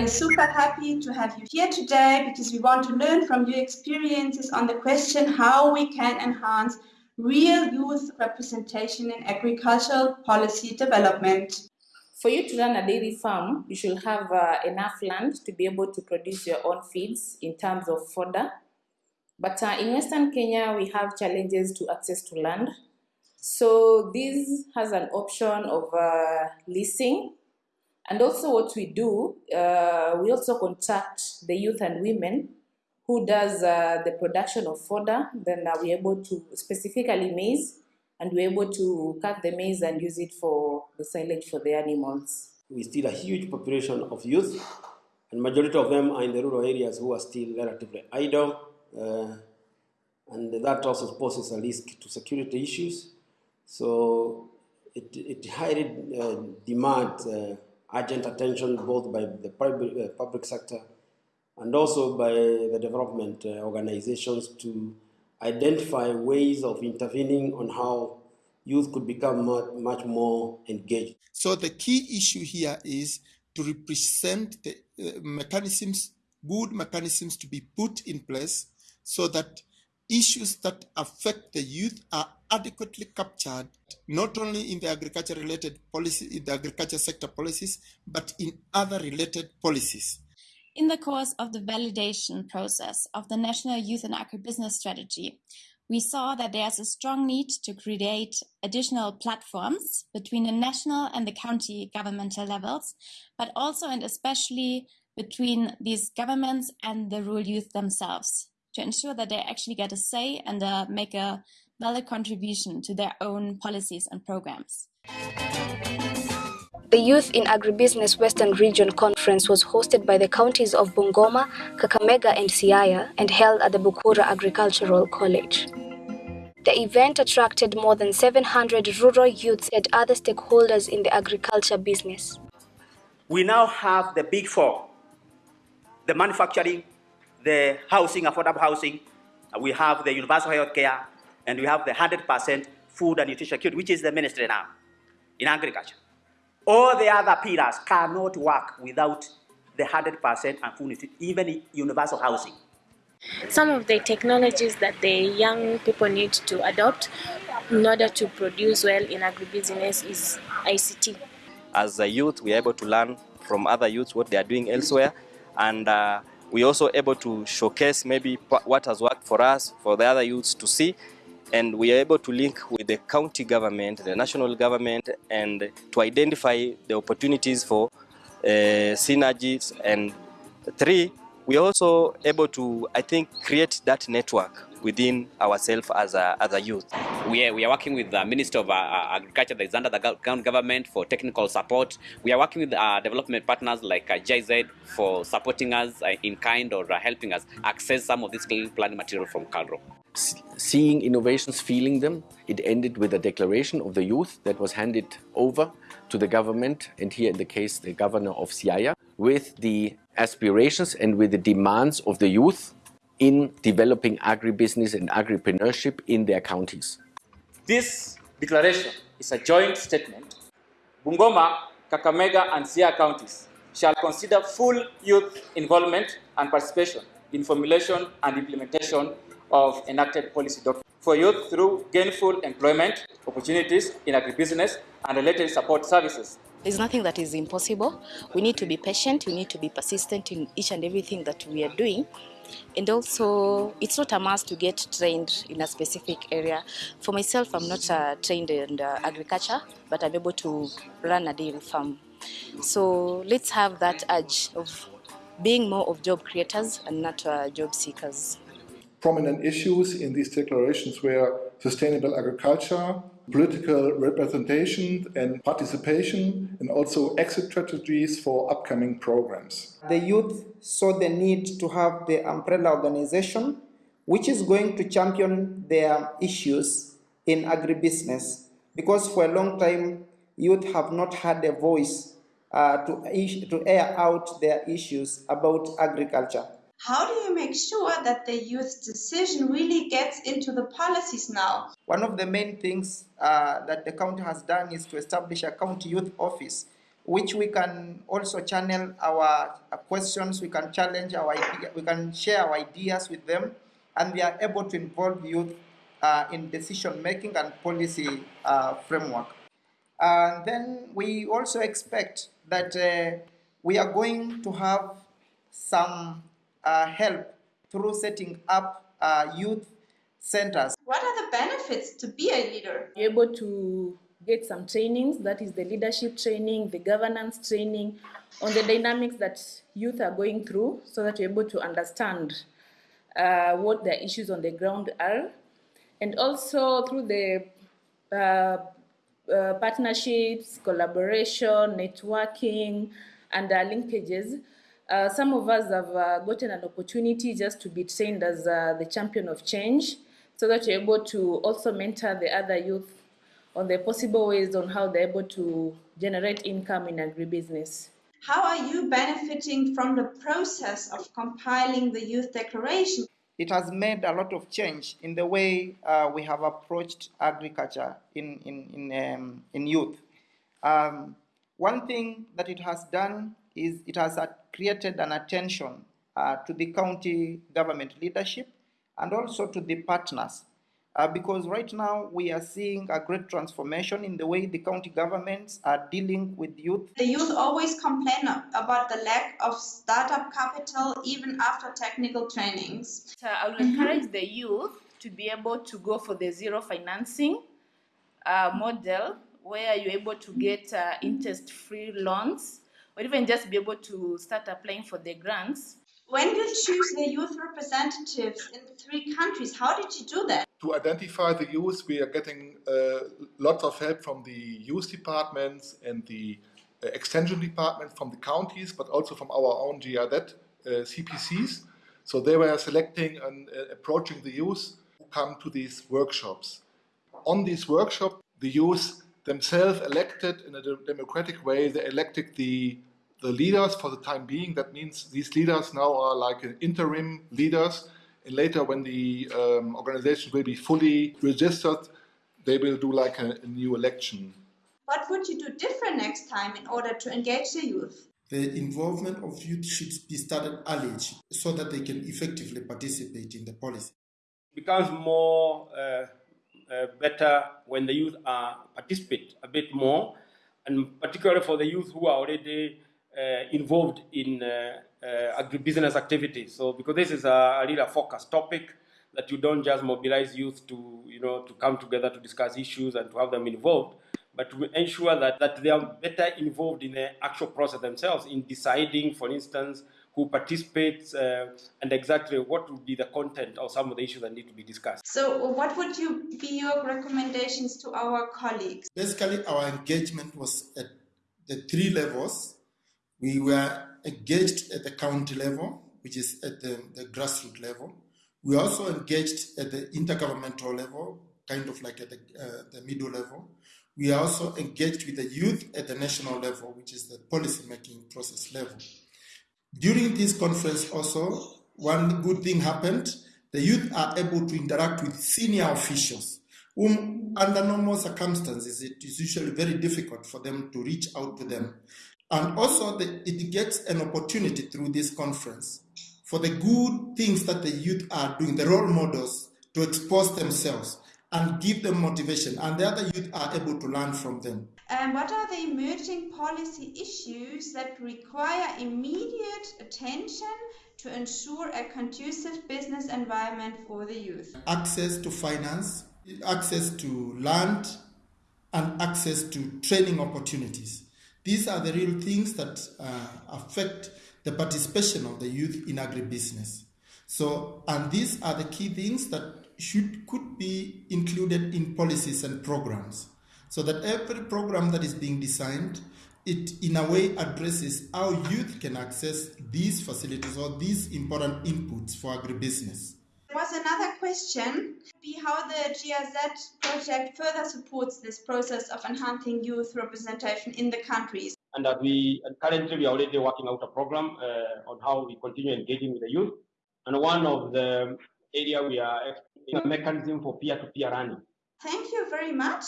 We're super happy to have you here today because we want to learn from your experiences on the question how we can enhance real youth representation in agricultural policy development. For you to run a dairy farm, you should have uh, enough land to be able to produce your own feeds in terms of fodder. But uh, in Western Kenya, we have challenges to access to land. So this has an option of uh, leasing. And also what we do, uh, we also contact the youth and women who does uh, the production of fodder. Then uh, we're able to, specifically maize, and we're able to cut the maize and use it for the silage for the animals. We still a huge population of youth, and majority of them are in the rural areas who are still relatively idle, uh, and that also poses a risk to security issues. So it, it highly uh, demands uh, urgent attention both by the public, uh, public sector and also by the development uh, organizations to identify ways of intervening on how youth could become much, much more engaged. So the key issue here is to represent the uh, mechanisms, good mechanisms to be put in place so that issues that affect the youth are adequately captured, not only in the agriculture related policy, in the agriculture sector policies, but in other related policies. In the course of the validation process of the National Youth and Agribusiness Strategy, we saw that there's a strong need to create additional platforms between the national and the county governmental levels, but also and especially between these governments and the rural youth themselves to ensure that they actually get a say and uh, make a valid contribution to their own policies and programs. The Youth in Agribusiness Western Region Conference was hosted by the counties of Bungoma, Kakamega and Siaya and held at the Bukura Agricultural College. The event attracted more than 700 rural youths and other stakeholders in the agriculture business. We now have the big four, the manufacturing, the housing, affordable housing, we have the universal health care, and we have the 100% food and nutrition security, which is the ministry now in agriculture. All the other pillars cannot work without the 100% and full even universal housing. Some of the technologies that the young people need to adopt in order to produce well in agribusiness is ICT. As a youth, we are able to learn from other youths what they are doing elsewhere, and uh, we are also able to showcase maybe what has worked for us, for the other youths to see, and we are able to link with the county government, the national government, and to identify the opportunities for uh, synergies. And three, we are also able to, I think, create that network within ourselves as a, as a youth. We are, we are working with the Minister of uh, Agriculture that is under the government for technical support. We are working with uh, development partners like uh, GIZ for supporting us uh, in kind or uh, helping us access some of this planting material from KALRO seeing innovations, feeling them. It ended with a declaration of the youth that was handed over to the government, and here in the case the governor of Siaya, with the aspirations and with the demands of the youth in developing agribusiness and agripreneurship in their counties. This declaration is a joint statement. Bungoma, Kakamega and Siaya counties shall consider full youth involvement and participation in formulation and implementation of enacted policy documents for youth through gainful employment opportunities in agribusiness and related support services. There's nothing that is impossible. We need to be patient, we need to be persistent in each and everything that we are doing. And also, it's not a must to get trained in a specific area. For myself, I'm not uh, trained in uh, agriculture, but I'm able to run a dairy farm. So let's have that urge of being more of job creators and not uh, job seekers. Prominent issues in these declarations were sustainable agriculture, political representation and participation, and also exit strategies for upcoming programs. The youth saw the need to have the umbrella organization, which is going to champion their issues in agribusiness, because for a long time, youth have not had a voice uh, to, to air out their issues about agriculture. How do you make sure that the youth decision really gets into the policies now? One of the main things uh, that the county has done is to establish a county youth office which we can also channel our uh, questions, we can challenge our idea, we can share our ideas with them, and we are able to involve youth uh, in decision making and policy uh, framework. And then we also expect that uh, we are going to have some help through setting up uh, youth centers. What are the benefits to be a leader? You're able to get some trainings, that is the leadership training, the governance training, on the dynamics that youth are going through so that you're able to understand uh, what their issues on the ground are. And also through the uh, uh, partnerships, collaboration, networking, and uh, linkages, uh, some of us have uh, gotten an opportunity just to be trained as uh, the champion of change so that you're able to also mentor the other youth on the possible ways on how they're able to generate income in agribusiness. How are you benefiting from the process of compiling the Youth Declaration? It has made a lot of change in the way uh, we have approached agriculture in, in, in, um, in youth. Um, one thing that it has done is it has created an attention uh, to the county government leadership and also to the partners uh, because right now we are seeing a great transformation in the way the county governments are dealing with youth. The youth always complain about the lack of startup capital even after technical trainings. So I will encourage the youth to be able to go for the zero financing uh, model where you're able to get uh, interest-free loans or even just be able to start applying for the grants when you choose the youth representatives in three countries, how did you do that? To identify the youth, we are getting uh, lots of help from the youth departments and the uh, extension department from the counties, but also from our own GIZ uh, CPCs. So they were selecting and uh, approaching the youth who come to these workshops. On these workshops, the youth themselves elected in a democratic way, they elected the the leaders for the time being. That means these leaders now are like interim leaders. And later, when the um, organization will be fully registered, they will do like a, a new election. What would you do different next time in order to engage the youth? The involvement of youth should be started early so that they can effectively participate in the policy. It becomes more uh, uh, better when the youth uh, participate a bit more, and particularly for the youth who are already involved in uh, uh, agribusiness activities. So because this is a, a real focus topic that you don't just mobilize youth to, you know, to come together to discuss issues and to have them involved, but to ensure that, that they are better involved in the actual process themselves in deciding, for instance, who participates uh, and exactly what would be the content of some of the issues that need to be discussed. So what would you be your recommendations to our colleagues? Basically, our engagement was at the three levels we were engaged at the county level, which is at the, the grassroots level. We also engaged at the intergovernmental level, kind of like at the, uh, the middle level. We are also engaged with the youth at the national level, which is the policy making process level. During this conference also, one good thing happened. The youth are able to interact with senior officials, whom under normal circumstances, it is usually very difficult for them to reach out to them. And also, the, it gets an opportunity through this conference for the good things that the youth are doing, the role models, to expose themselves and give them motivation, and the other youth are able to learn from them. And what are the emerging policy issues that require immediate attention to ensure a conducive business environment for the youth? Access to finance, access to land, and access to training opportunities. These are the real things that uh, affect the participation of the youth in agribusiness. So, and these are the key things that should could be included in policies and programs, so that every program that is being designed, it in a way addresses how youth can access these facilities or these important inputs for agribusiness. There was another question, be how the GIZ project further supports this process of enhancing youth representation in the countries. And that we and currently we are already working out a program uh, on how we continue engaging with the youth. And one of the area we are a mechanism for peer-to-peer learning. Thank you very much.